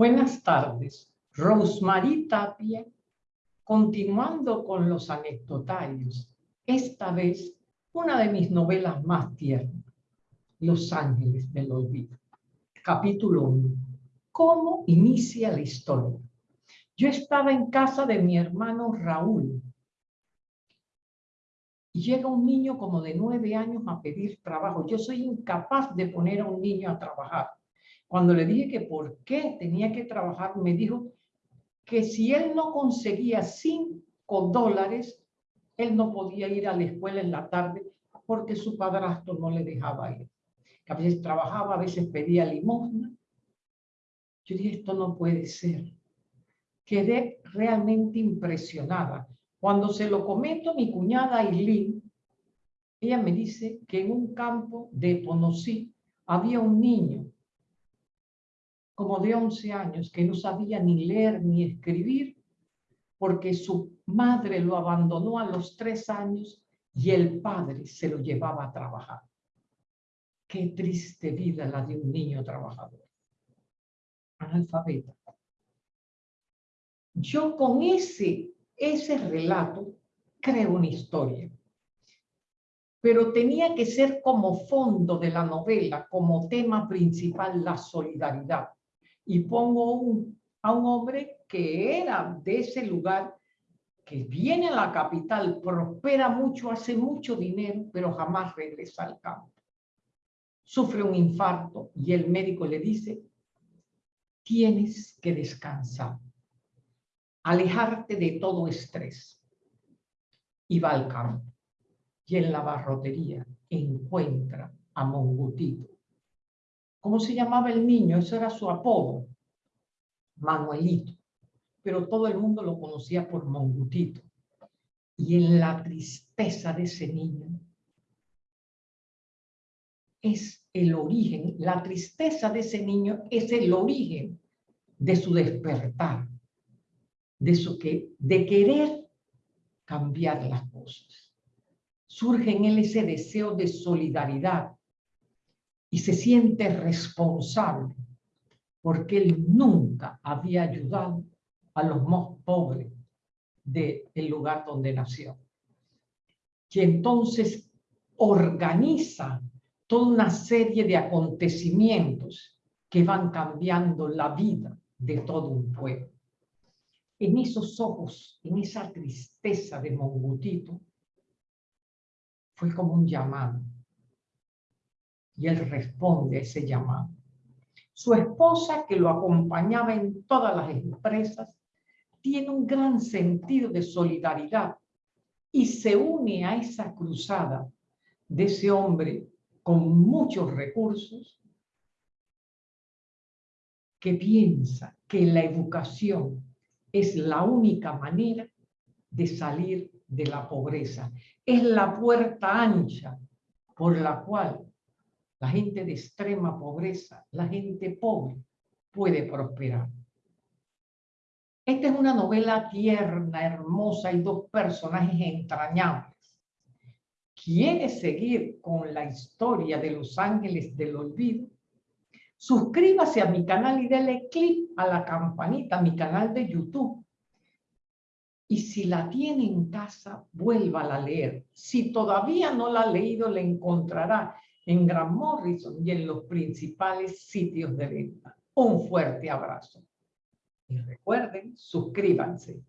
Buenas tardes. Rosemary Tapia, continuando con los anecdotarios. Esta vez, una de mis novelas más tiernas, Los Ángeles del Olvido. Capítulo 1. ¿Cómo inicia la historia? Yo estaba en casa de mi hermano Raúl. Y llega un niño como de nueve años a pedir trabajo. Yo soy incapaz de poner a un niño a trabajar cuando le dije que por qué tenía que trabajar, me dijo que si él no conseguía cinco dólares, él no podía ir a la escuela en la tarde porque su padrastro no le dejaba ir. A veces trabajaba, a veces pedía limosna. Yo dije, esto no puede ser. Quedé realmente impresionada. Cuando se lo comento mi cuñada Aileen, ella me dice que en un campo de Ponosí había un niño como de 11 años, que no sabía ni leer ni escribir, porque su madre lo abandonó a los tres años y el padre se lo llevaba a trabajar. Qué triste vida la de un niño trabajador, analfabeta. Yo con ese, ese relato creo una historia, pero tenía que ser como fondo de la novela, como tema principal, la solidaridad y pongo a un hombre que era de ese lugar, que viene a la capital, prospera mucho, hace mucho dinero, pero jamás regresa al campo. Sufre un infarto y el médico le dice, tienes que descansar, alejarte de todo estrés. Y va al campo. Y en la barrotería encuentra a Mongutito, ¿Cómo se llamaba el niño? Eso era su apodo. Manuelito. Pero todo el mundo lo conocía por Mongutito. Y en la tristeza de ese niño es el origen, la tristeza de ese niño es el origen de su despertar, de, su que, de querer cambiar las cosas. Surge en él ese deseo de solidaridad, y se siente responsable porque él nunca había ayudado a los más pobres del lugar donde nació. Y entonces organiza toda una serie de acontecimientos que van cambiando la vida de todo un pueblo. En esos ojos, en esa tristeza de Mongutito, fue como un llamado y él responde ese llamado. Su esposa, que lo acompañaba en todas las empresas, tiene un gran sentido de solidaridad y se une a esa cruzada de ese hombre con muchos recursos que piensa que la educación es la única manera de salir de la pobreza. Es la puerta ancha por la cual la gente de extrema pobreza, la gente pobre, puede prosperar. Esta es una novela tierna, hermosa y dos personajes entrañables. ¿Quieres seguir con la historia de los ángeles del olvido? Suscríbase a mi canal y dale clic a la campanita, a mi canal de YouTube. Y si la tiene en casa, vuelva a leer. Si todavía no la ha leído, la encontrará en Gran Morrison y en los principales sitios de venta. Un fuerte abrazo. Y recuerden, suscríbanse.